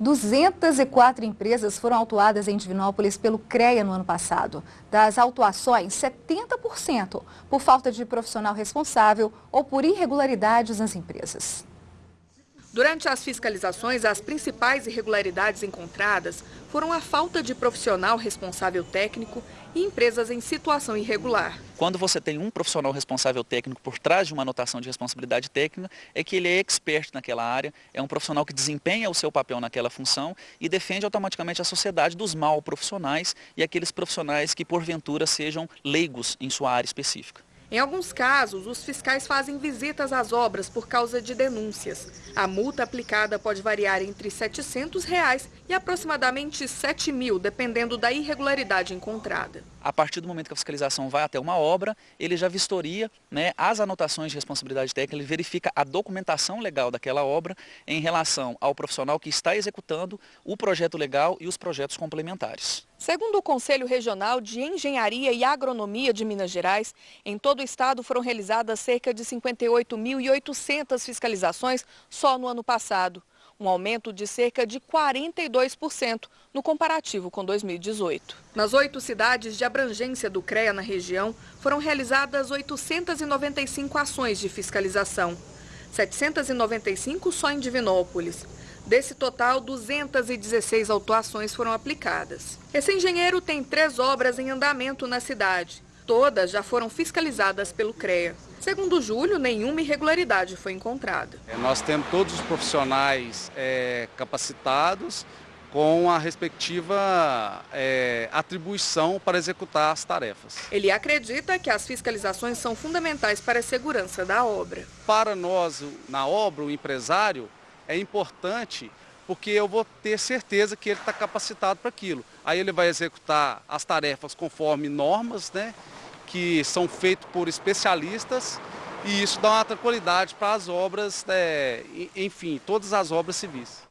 204 empresas foram autuadas em Divinópolis pelo CREA no ano passado. Das autuações, 70% por falta de profissional responsável ou por irregularidades nas empresas. Durante as fiscalizações, as principais irregularidades encontradas foram a falta de profissional responsável técnico e empresas em situação irregular. Quando você tem um profissional responsável técnico por trás de uma anotação de responsabilidade técnica, é que ele é expert naquela área, é um profissional que desempenha o seu papel naquela função e defende automaticamente a sociedade dos mal profissionais e aqueles profissionais que porventura sejam leigos em sua área específica. Em alguns casos, os fiscais fazem visitas às obras por causa de denúncias. A multa aplicada pode variar entre 700 reais e aproximadamente R$ 7 mil, dependendo da irregularidade encontrada. A partir do momento que a fiscalização vai até uma obra, ele já vistoria né, as anotações de responsabilidade técnica, ele verifica a documentação legal daquela obra em relação ao profissional que está executando o projeto legal e os projetos complementares. Segundo o Conselho Regional de Engenharia e Agronomia de Minas Gerais, em todo o estado foram realizadas cerca de 58.800 fiscalizações só no ano passado, um aumento de cerca de 42% no comparativo com 2018. Nas oito cidades de abrangência do CREA na região, foram realizadas 895 ações de fiscalização, 795 só em Divinópolis. Desse total, 216 autuações foram aplicadas. Esse engenheiro tem três obras em andamento na cidade. Todas já foram fiscalizadas pelo CREA. Segundo Júlio, nenhuma irregularidade foi encontrada. É, nós temos todos os profissionais é, capacitados com a respectiva é, atribuição para executar as tarefas. Ele acredita que as fiscalizações são fundamentais para a segurança da obra. Para nós, na obra, o empresário, é importante porque eu vou ter certeza que ele está capacitado para aquilo. Aí ele vai executar as tarefas conforme normas, né, que são feitas por especialistas e isso dá uma tranquilidade para as obras, é, enfim, todas as obras civis.